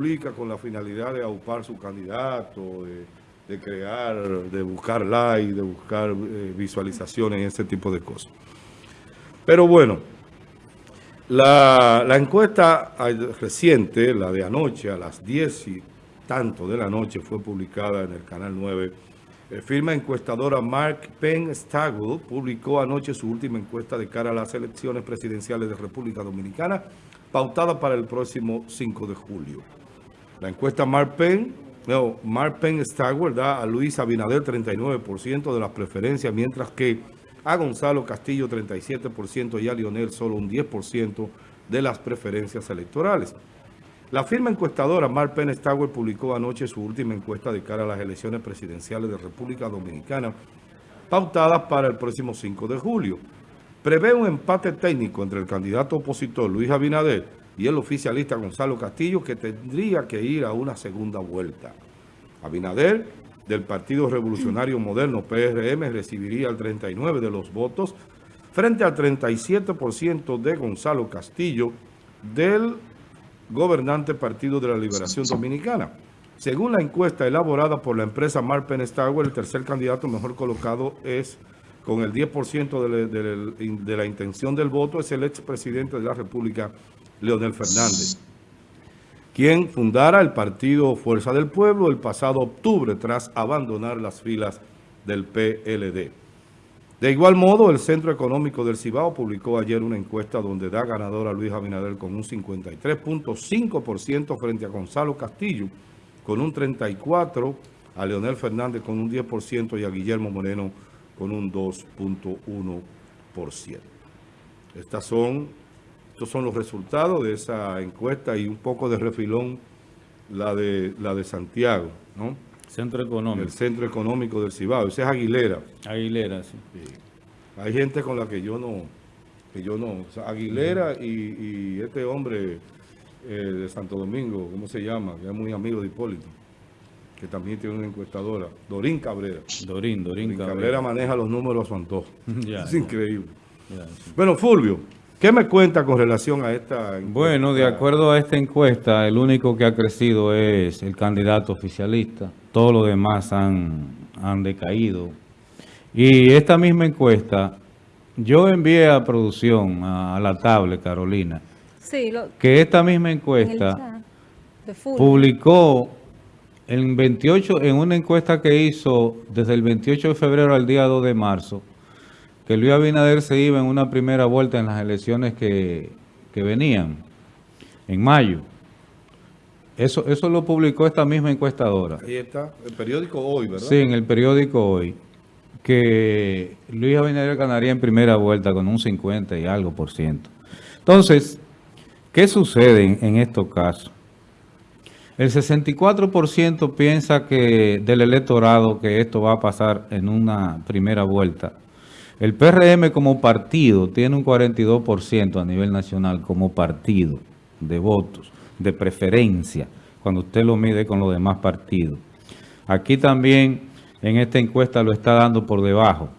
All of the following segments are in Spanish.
publica con la finalidad de aupar su candidato, de, crear, de buscar like, de buscar eh, visualizaciones y ese tipo de cosas. Pero bueno, la, la encuesta reciente, la de anoche, a las 10 y tanto de la noche, fue publicada en el Canal 9. Eh, firma encuestadora Mark Penn Stagwell publicó anoche su última encuesta de cara a las elecciones presidenciales de República Dominicana, pautada para el próximo 5 de julio. La encuesta Mark Penn, no, Mark Penn Stagwell da a Luis Abinader 39% de las preferencias, mientras que a Gonzalo Castillo 37% y a Lionel solo un 10% de las preferencias electorales. La firma encuestadora Mark Penn Stagwell publicó anoche su última encuesta de cara a las elecciones presidenciales de República Dominicana, pautadas para el próximo 5 de julio. Prevé un empate técnico entre el candidato opositor Luis Abinader y el oficialista Gonzalo Castillo, que tendría que ir a una segunda vuelta. Abinader, del Partido Revolucionario Moderno, PRM, recibiría el 39% de los votos, frente al 37% de Gonzalo Castillo, del gobernante Partido de la Liberación Dominicana. Según la encuesta elaborada por la empresa Marpen Stagwell, el tercer candidato mejor colocado es, con el 10% de, de, la intención del voto, es el expresidente de la República, Leonel Fernández, quien fundara el partido Fuerza del Pueblo el pasado octubre tras abandonar las filas del PLD. De igual modo, el Centro Económico del Cibao publicó ayer una encuesta donde da ganador a Luis Abinader con un 53.5% frente a Gonzalo Castillo, con un 34%, a Leonel Fernández con un 10% y a Guillermo Moreno con un 2.1%. Estas son estos son los resultados de esa encuesta y un poco de refilón la de, la de Santiago, ¿no? Centro Económico. El Centro Económico del Cibao. Ese es Aguilera. Aguilera, sí. Hay gente con la que yo no... Que yo no Aguilera y, este hombre eh, de Santo Domingo, ¿cómo se llama? Que es muy amigo de Hipólito. Que también tiene una encuestadora. Dorín Cabrera. Dorín, Dorín, Cabrera. Cabrera. maneja los números a su antojo. es increíble. Bueno, Fulvio. ¿Qué me cuenta con relación a esta encuesta? Bueno, de acuerdo a esta encuesta, el único que ha crecido es el candidato oficialista. Todos los demás han, han decaído. Y esta misma encuesta, yo envié a producción, a, la tablet, Carolina, sí, que esta misma encuesta publicó en, 28, en una encuesta que hizo desde el 28 de febrero al día 2 de marzo, que Luis Abinader se iba en una primera vuelta en las elecciones que, venían, en mayo. Eso, eso lo publicó esta misma encuestadora. Ahí está, el periódico Hoy, ¿verdad? Sí, en el periódico Hoy, que Luis Abinader ganaría en primera vuelta con un 50 y algo por ciento. Entonces, ¿qué sucede en estos casos? El 64% piensa que del electorado que esto va a pasar en una primera vuelta el PRM como partido tiene un 42% a nivel nacional como partido de votos, de preferencia, cuando usted lo mide con los demás partidos. Aquí también en esta encuesta lo está dando por debajo.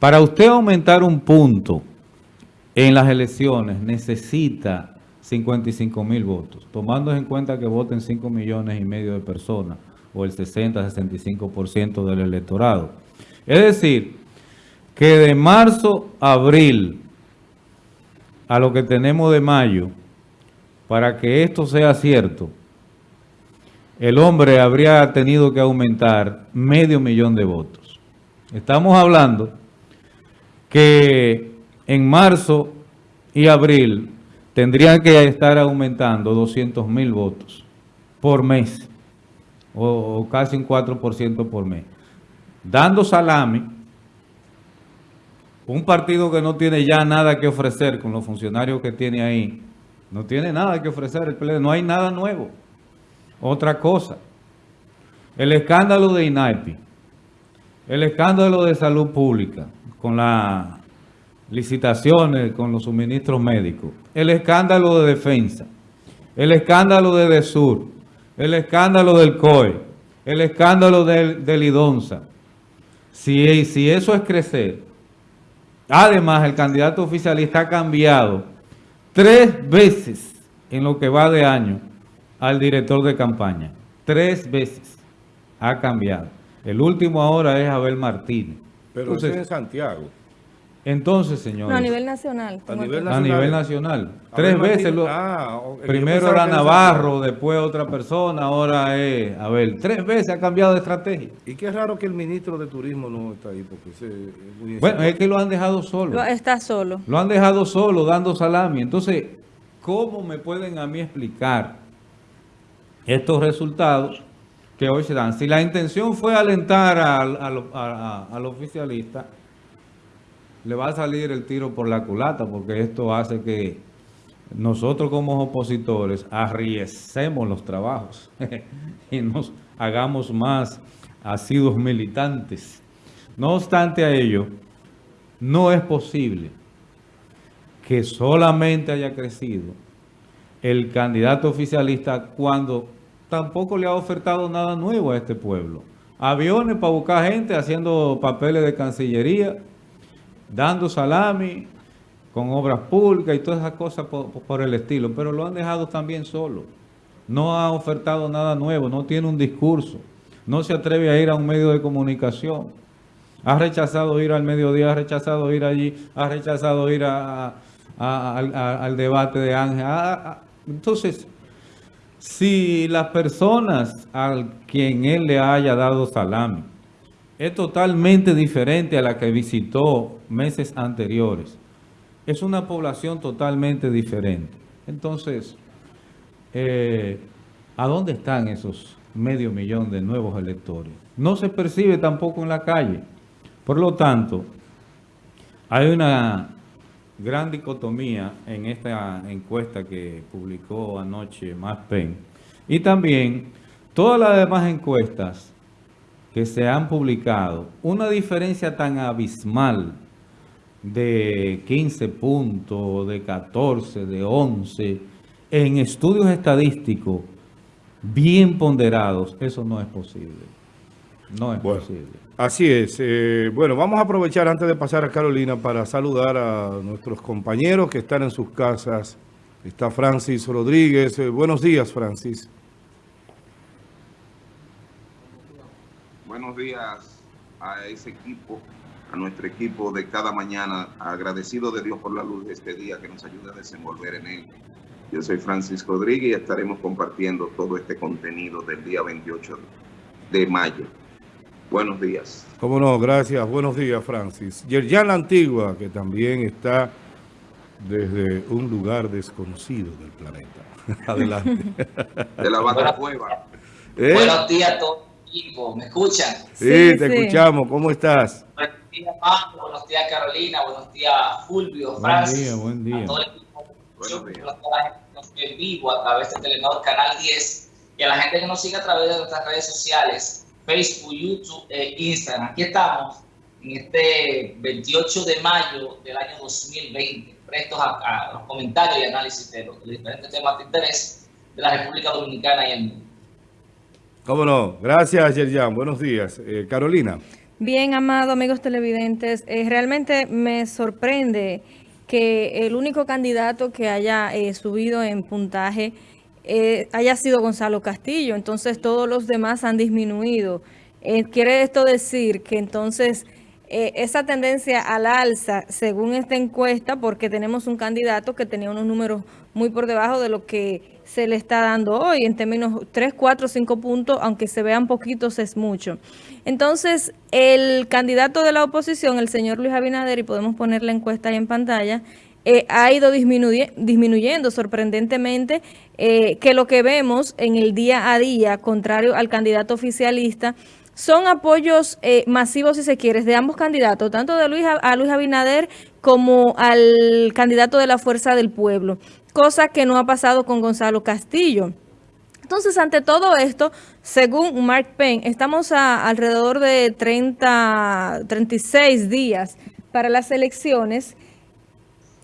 Para usted aumentar un punto en las elecciones necesita 55 mil votos, tomando en cuenta que voten 5 millones y medio de personas o el 60-65% del electorado. Es decir, que de marzo a abril a lo que tenemos de mayo, para que esto sea cierto, el hombre habría tenido que aumentar medio millón de votos. Estamos hablando que en marzo y abril tendrían que estar aumentando 200 mil votos por mes, o, casi un 4% por mes, dando salami un partido que no tiene ya nada que ofrecer con los funcionarios que tiene ahí, no tiene nada que ofrecer el PLD, no hay nada nuevo. Otra cosa, el escándalo de INAIPI, el escándalo de salud pública con las licitaciones, con los suministros médicos, el escándalo de defensa, el escándalo de DESUR, el escándalo del COE, el escándalo del, del IDONSA. Si, si eso es crecer, Además, el candidato oficialista ha cambiado tres veces en lo que va de año al director de campaña. Tres veces ha cambiado. El último ahora es Abel Martínez. Pero Entonces, es en Santiago. Entonces, señores. No, a nivel nacional. A nivel nacional. A nivel nacional. Tres veces. Lo, ah, primero era Navarro, después otra persona, ahora es Abel. Tres veces ha cambiado de estrategia. Y qué raro que el ministro de Turismo no está ahí, porque es Bueno, es que lo han dejado solo. está solo. Lo han dejado solo, dando salami. Entonces, ¿cómo me pueden a mí explicar estos resultados que hoy se dan? Si la intención fue alentar al, al, al oficialista le va a salir el tiro por la culata, porque esto hace que nosotros como opositores arriescemos los trabajos y nos hagamos más asiduos militantes. No obstante a ello, no es posible que solamente haya crecido el candidato oficialista cuando tampoco le ha ofertado nada nuevo a este pueblo. Aviones para buscar gente haciendo papeles de cancillería, dando salami con obras públicas y todas esas cosas por, el estilo, pero lo han dejado también solo. No ha ofertado nada nuevo, no tiene un discurso, no se atreve a ir a un medio de comunicación. Ha rechazado ir al mediodía, ha rechazado ir allí, ha rechazado ir al debate de Ángel. entonces, si las personas a quien él le haya dado salami, es totalmente diferente a la que visitó meses anteriores. Es una población totalmente diferente. Entonces, eh, ¿a dónde están esos medio millón de nuevos electores? No se percibe tampoco en la calle. Por lo tanto, hay una gran dicotomía en esta encuesta que publicó anoche Pen. Y también todas las demás encuestas que se han publicado, una diferencia tan abismal de 15 puntos, de 14, de 11, en estudios estadísticos bien ponderados, eso no es posible. No es posible. Así es. Eh, bueno, vamos a aprovechar antes de pasar a Carolina para saludar a nuestros compañeros que están en sus casas. Está Francis Rodríguez. Eh, buenos días, Francis. buenos días a ese equipo, a nuestro equipo de cada mañana, agradecido de Dios por la luz de este día que nos ayuda a desenvolver en él. Yo soy Francisco Rodríguez y estaremos compartiendo todo este contenido del día 28 de mayo. Buenos días. Cómo no, gracias. Buenos días, Francis. Yerjan La Antigua, que también está desde un lugar desconocido del planeta. Adelante. De la Bata Cueva. ¿Eh? Buenos días a todos ¿Me escuchan? Sí, te escuchamos. ¿Cómo estás? Buenos días, Pablo. Buenos días, Carolina. Buenos días, Fulvio, Francis. Buen día, buen día. A todo el equipo. Buenos días. A la gente que nos ve en vivo a través de Telenor Canal 10 y a la gente que nos sigue a través de nuestras redes sociales, Facebook, YouTube e Instagram. Aquí estamos en este 28 de mayo del año 2020, prestos a, los comentarios y análisis de los diferentes temas de interés de la República Dominicana y el mundo. Cómo no. Gracias, Yerjan. Buenos días. Eh, Carolina. Bien, amado amigos televidentes. Eh, realmente me sorprende que el único candidato que haya eh, subido en puntaje haya sido Gonzalo Castillo. Entonces todos los demás han disminuido. ¿Quiere esto decir que entonces esa tendencia al alza, según esta encuesta, porque tenemos un candidato que tenía unos números muy por debajo de lo que se le está dando hoy en términos 3, 4, 5 puntos, aunque se vean poquitos es mucho. Entonces, el candidato de la oposición, el señor Luis Abinader, y podemos poner la encuesta ahí en pantalla, eh, ha ido disminuyendo sorprendentemente eh, que lo que vemos en el día a día, contrario al candidato oficialista, son apoyos eh, masivos, si se quiere, de ambos candidatos, tanto de Luis, a Luis Abinader como al candidato de la Fuerza del Pueblo cosa que no ha pasado con Gonzalo Castillo. Entonces, ante todo esto, según Mark Penn, estamos a alrededor de 30, 36 días para las elecciones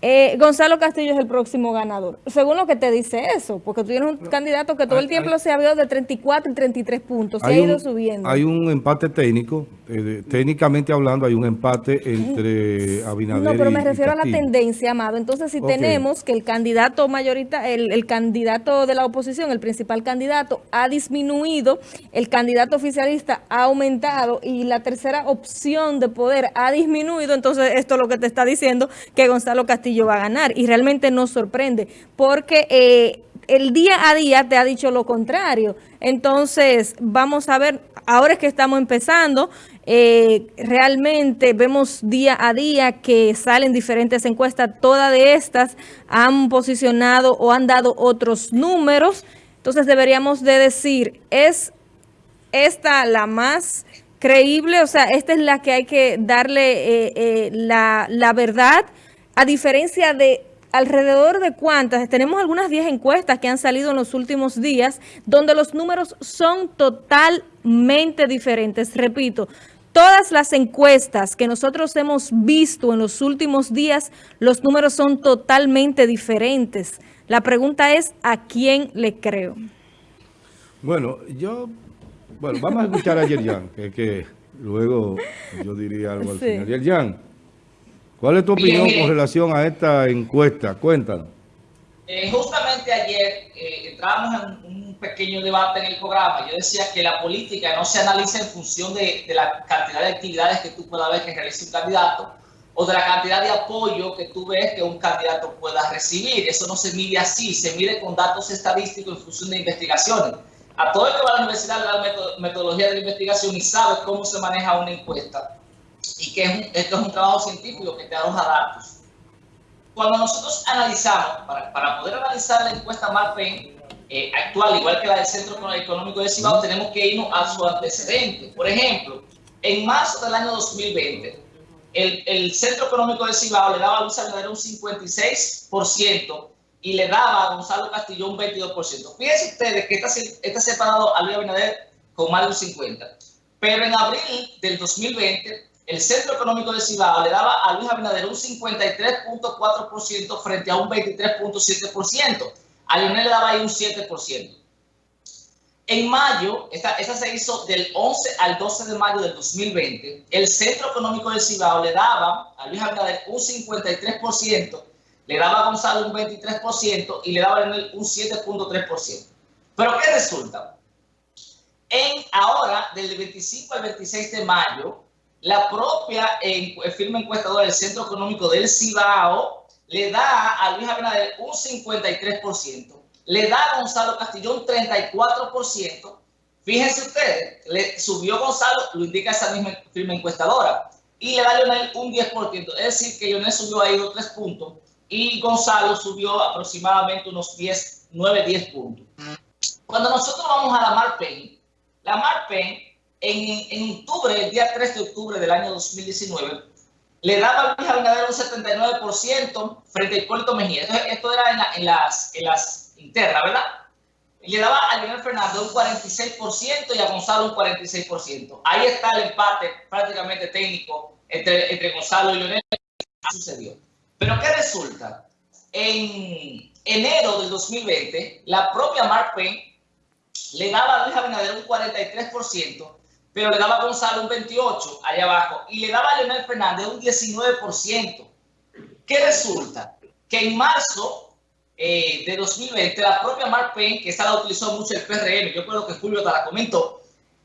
eh, Gonzalo Castillo es el próximo ganador. Según lo que te dice eso, porque tú tienes un candidato que todo el tiempo se ha habido de 34 y 33 puntos, se ha ido subiendo. Hay un empate técnico, eh, técnicamente hablando hay un empate entre Abinader y No, pero me refiero a la tendencia, Amado. Entonces, si tenemos que el candidato mayorita, el, el candidato de la oposición, el principal candidato, ha disminuido, el candidato oficialista ha aumentado y la tercera opción de poder ha disminuido, entonces esto es lo que te está diciendo que Gonzalo Castillo va a ganar. Y realmente nos sorprende porque eh, el día a día te ha dicho lo contrario. Entonces, vamos a ver, ahora es que estamos empezando, eh, realmente vemos día a día que salen diferentes encuestas, todas de estas han posicionado o han dado otros números. Entonces deberíamos de decir, ¿es esta la más creíble? O sea, esta es la que hay que darle eh, la, la verdad a diferencia de alrededor de cuántas, tenemos algunas 10 encuestas que han salido en los últimos días, donde los números son totalmente diferentes. Repito, todas las encuestas que nosotros hemos visto en los últimos días, los números son totalmente diferentes. La pregunta es, ¿a quién le creo? Bueno, yo, bueno, vamos a escuchar a Yerjan, que, que luego yo diría algo al final. Yerjan. ¿Cuál es tu opinión con relación a esta encuesta? Cuéntanos. Eh, justamente ayer eh, entrábamos en un pequeño debate en el programa. Yo decía que la política no se analiza en función de, la cantidad de actividades que tú puedas ver que realice un candidato o de la cantidad de apoyo que tú ves que un candidato pueda recibir. Eso no se mide así, se mide con datos estadísticos en función de investigaciones. A todo el que va a la universidad le da metodología de la investigación y sabe cómo se maneja una encuesta y que esto es un trabajo científico que te arroja datos. Cuando nosotros analizamos, para, para poder analizar la encuesta Marpen eh, actual, igual que la del Centro Económico de Cibao, tenemos que irnos a su antecedente. Por ejemplo, en marzo del año 2020, el, el Centro Económico de Cibao le daba a Luis Abinader un 56% y le daba a Gonzalo Castillo un 22%. Fíjense ustedes que está, está separado a Luis Abinader con más de un 50%. Pero en abril del 2020, el Centro Económico de Cibao le daba a Luis Abinader un 53.4% frente a un 23.7%. A Leonel le daba ahí un 7%. En mayo, esta, se hizo del 11 al 12 de mayo del 2020, el Centro Económico de Cibao le daba a Luis Abinader un 53%, le daba a Gonzalo un 23% y le daba a Leonel un 7.3%. Pero ¿qué resulta? En ahora, del 25 al 26 de mayo, la propia firma encuestadora del Centro Económico del Cibao le da a Luis Abinader un 53%, le da a Gonzalo Castillo un 34%. Fíjense ustedes, le subió Gonzalo, lo indica esa misma firma encuestadora, y le da a Leonel un 10%. Es decir, que Leonel subió ahí dos 3 puntos y Gonzalo subió aproximadamente unos 10, 9, 10 puntos. Cuando nosotros vamos a la Marpen, la Marpen en, octubre, el día 3 de octubre del año 2019, le daba a Luis Abinader un 79% frente a Hipólito Mejía. Esto, era en, las, en las internas, ¿verdad? le daba a Leonel Fernández un 46% y a Gonzalo un 46%. Ahí está el empate prácticamente técnico entre, entre Gonzalo y Leonel. sucedió. Pero ¿qué resulta? En enero del 2020, la propia Mark Payne le daba a Luis Abinader un 43% pero le daba a Gonzalo un 28 allá abajo y le daba a Leonel Fernández un 19%. ¿Qué resulta? Que en marzo eh, de 2020 la propia Mark Payne, que esa la utilizó mucho el PRM, yo creo que Julio te la comentó,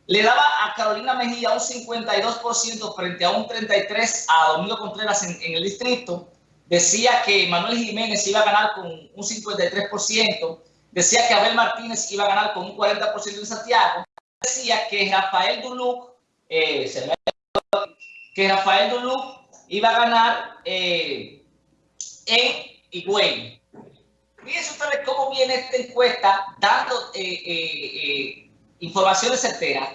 le daba a Carolina Mejía un 52% frente a un 33% a Domingo Contreras en, en el distrito. Decía que Manuel Jiménez iba a ganar con un 53%. Decía que Abel Martínez iba a ganar con un 40% en Santiago decía que Rafael Duluc, eh, que Rafael Duluc iba a ganar eh, en Higüey. Fíjense ustedes cómo viene esta encuesta dando eh, informaciones certeras.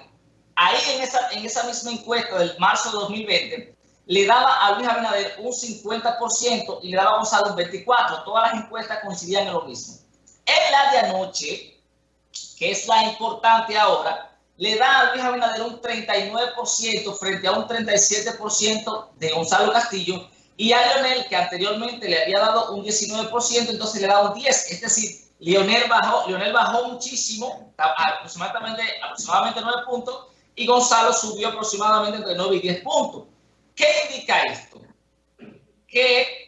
Ahí en esa, en esa misma encuesta del marzo de 2020, le daba a Luis Abinader un 50% y le daba a Gonzalo un 24%. Todas las encuestas coincidían en lo mismo. En la de anoche, que es la importante ahora, le da a Luis Abinader un 39% frente a un 37% de Gonzalo Castillo Y a Leonel, que anteriormente le había dado un 19%, entonces le dado un 10%. Es decir, Leonel bajó, Leonel bajó muchísimo, aproximadamente, aproximadamente 9 puntos, y Gonzalo subió aproximadamente entre 9 y 10 puntos. ¿Qué indica esto? Que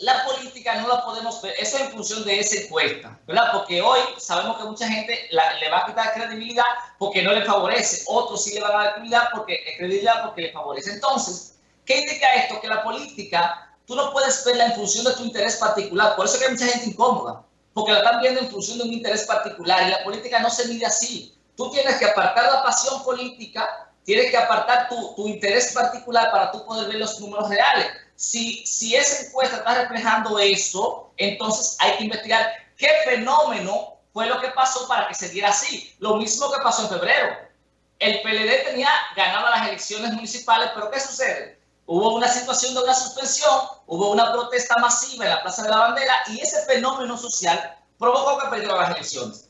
la política no la podemos ver, eso en función de esa encuesta, ¿verdad? Porque hoy sabemos que mucha gente le va a quitar credibilidad porque no le favorece, otros sí le van a dar credibilidad porque, credibilidad porque le favorece. Entonces, ¿qué indica esto? Que la política, tú no puedes verla en función de tu interés particular, por eso que hay mucha gente incómoda, porque la están viendo en función de un interés particular y la política no se mide así. Tú tienes que apartar la pasión política, tienes que apartar tu, tu interés particular para tú poder ver los números reales. Si, si esa encuesta está reflejando eso, entonces hay que investigar qué fenómeno fue lo que pasó para que se diera así. Lo mismo que pasó en febrero. El PLD tenía ganado las elecciones municipales, pero ¿qué sucede? Hubo una situación de una suspensión, hubo una protesta masiva en la Plaza de la Bandera y ese fenómeno social provocó que perdiera las elecciones.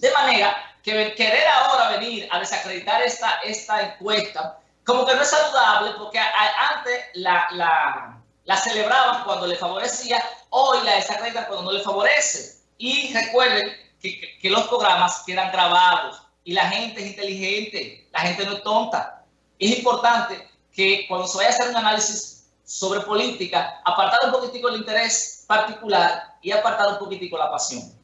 De manera que querer ahora venir a desacreditar esta, esta encuesta como que no es saludable porque antes la, la, la, celebraban cuando le favorecía, hoy la desacreditan cuando no le favorece. Y recuerden que, que, los programas quedan grabados y la gente es inteligente, la gente no es tonta. Es importante que cuando se vaya a hacer un análisis sobre política, apartar un poquitico el interés particular y apartar un poquitico la pasión.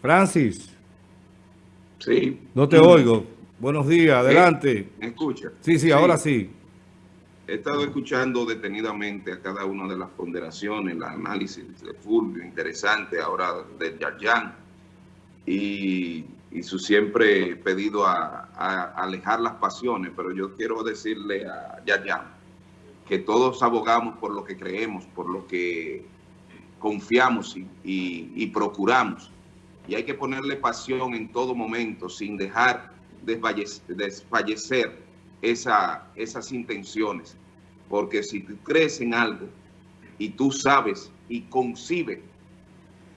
Francis. Sí. No te oigo. Buenos días, adelante. ¿Me escucha? Sí, sí, ahora sí. He estado escuchando detenidamente a cada una de las ponderaciones, el análisis de Fulvio, interesante ahora de Yarjan, y, y, su siempre pedido a, a, alejar las pasiones, pero yo quiero decirle a Yarjan que todos abogamos por lo que creemos, por lo que confiamos y, y, y procuramos y hay que ponerle pasión en todo momento sin dejar desfallecer esa, esas intenciones. Porque si tú crees en algo y tú sabes y concibes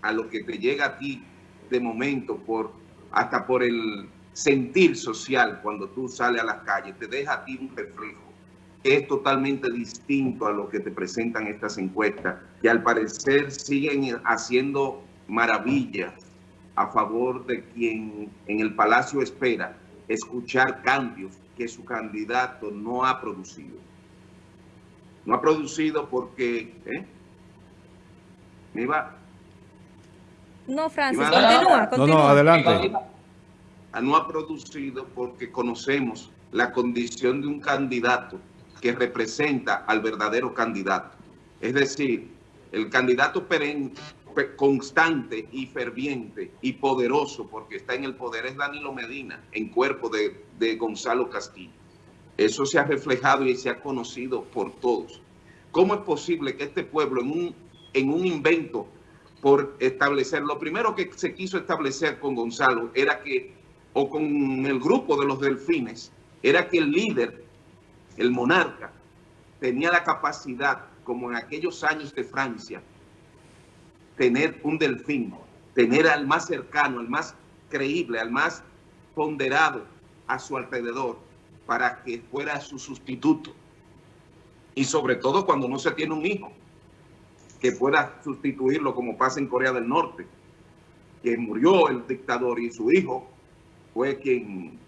a lo que te llega a ti de momento, por hasta por el sentir social cuando tú sales a las calles, te deja a ti un reflejo que es totalmente distinto a lo que te presentan estas encuestas, que al parecer siguen haciendo maravillas a favor de quien en el Palacio espera escuchar cambios que su candidato no ha producido. No ha producido porque... ¿eh? ¿Me iba? No, Francis, continúa, continúa. No, no, adelante. No ha producido porque conocemos la condición de un candidato que representa al verdadero candidato. Es decir, el candidato perenne constante y ferviente y poderoso, porque está en el poder, es Danilo Medina, en cuerpo de, de Gonzalo Castillo. Eso se ha reflejado y se ha conocido por todos. ¿Cómo es posible que este pueblo, en un, en un invento por establecer, lo primero que se quiso establecer con Gonzalo era que, o con el grupo de los delfines, era que el líder, el monarca, tenía la capacidad, como en aquellos años de Francia, tener un delfín, tener al más cercano, al más creíble, al más ponderado a su alrededor para que fuera su sustituto. Y sobre todo cuando no se tiene un hijo que pueda sustituirlo como pasa en Corea del Norte, que murió el dictador y su hijo fue quien,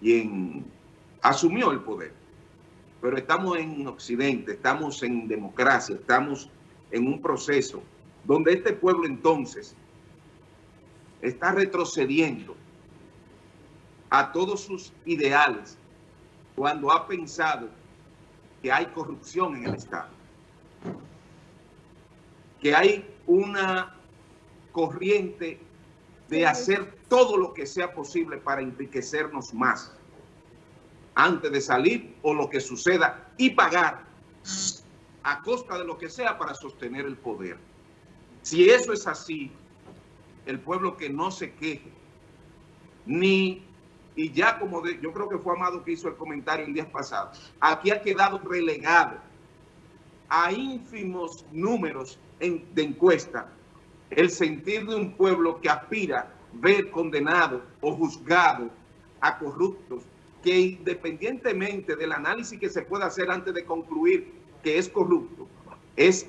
quien asumió el poder. Pero estamos en Occidente, estamos en democracia, estamos en un proceso donde este pueblo entonces está retrocediendo a todos sus ideales cuando ha pensado que hay corrupción en el Estado, que hay una corriente de hacer todo lo que sea posible para enriquecernos más antes de salir o lo que suceda y pagar a costa de lo que sea para sostener el poder. Si eso es así, el pueblo que no se queje, ni, y ya como de, yo creo que fue Amado que hizo el comentario el día pasado, aquí ha quedado relegado a ínfimos números de encuesta el sentir de un pueblo que aspira ver condenado o juzgado a corruptos que independientemente del análisis que se pueda hacer antes de concluir que es corrupto, es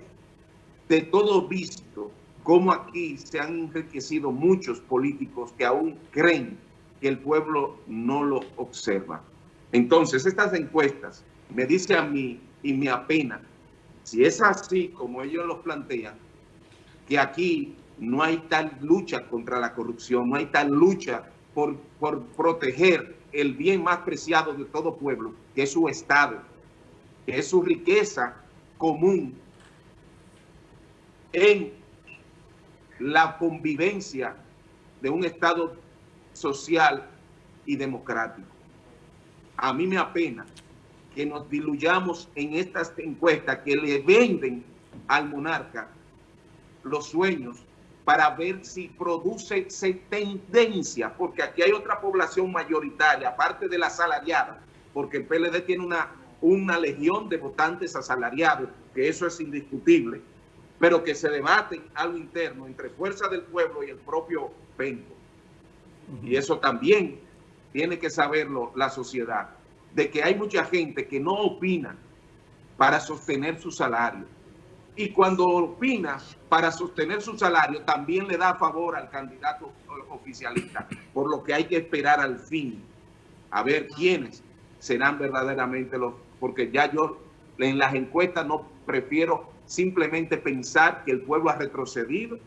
de todo visto cómo aquí se han enriquecido muchos políticos que aún creen que el pueblo no lo observa. Entonces, estas encuestas me dice a mí y me apena, si es así como ellos lo plantean, que aquí no hay tal lucha contra la corrupción, no hay tal lucha por, por proteger el bien más preciado de todo pueblo, que es su Estado, que es su riqueza común en la convivencia de un Estado social y democrático. A mí me apena que nos diluyamos en estas encuestas que le venden al monarca los sueños para ver si produce tendencia, porque aquí hay otra población mayoritaria, aparte de la asalariada, porque el PLD tiene una, una legión de votantes asalariados, que eso es indiscutible, pero que se debaten algo interno entre Fuerza del Pueblo y el propio Penco. Y eso también tiene que saberlo la sociedad, de que hay mucha gente que no opina para sostener su salario. Y cuando opina para sostener su salario, también le da favor al candidato oficialista, por lo que hay que esperar al fin, a ver quiénes serán verdaderamente los... Porque ya yo en las encuestas no prefiero simplemente pensar que el pueblo ha retrocedido,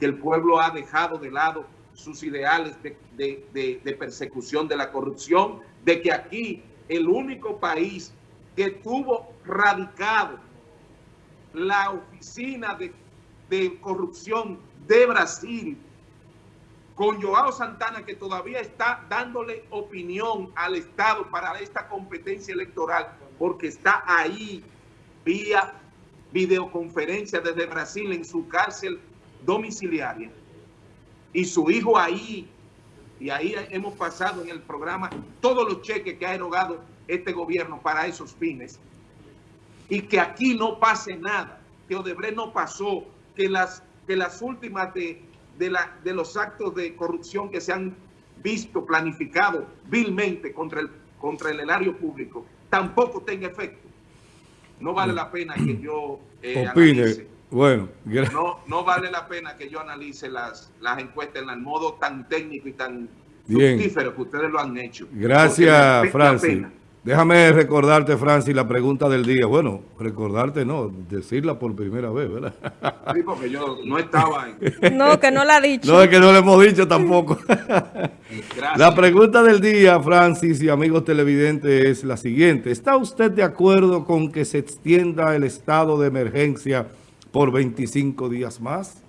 que el pueblo ha dejado de lado sus ideales de, persecución de la corrupción, de que aquí el único país que tuvo radicado la oficina de, corrupción de Brasil, con Joao Santana, que todavía está dándole opinión al Estado para esta competencia electoral, porque está ahí vía videoconferencia desde Brasil en su cárcel domiciliaria. Y su hijo ahí, y ahí hemos pasado en el programa todos los cheques que ha erogado este gobierno para esos fines, y que aquí no pase nada, que Odebrecht no pasó, que las, que las últimas de, de, la, de los actos de corrupción que se han visto planificados vilmente contra el, contra el erario público, tampoco tenga efecto no vale la pena que yo eh, Opine. Bueno, no, no vale la pena que yo analice las, las encuestas en el modo tan técnico y tan Bien. fructífero que ustedes lo han hecho. Gracias, Francis. Déjame recordarte, Francis, la pregunta del día. Bueno, recordarte no, decirla por primera vez, ¿verdad? Sí, porque yo no estaba en... No, que no la ha dicho. No, es que no le hemos dicho tampoco. La pregunta del día, Francis y amigos televidentes, es la siguiente. ¿Está usted de acuerdo con que se extienda el estado de emergencia por 25 días más?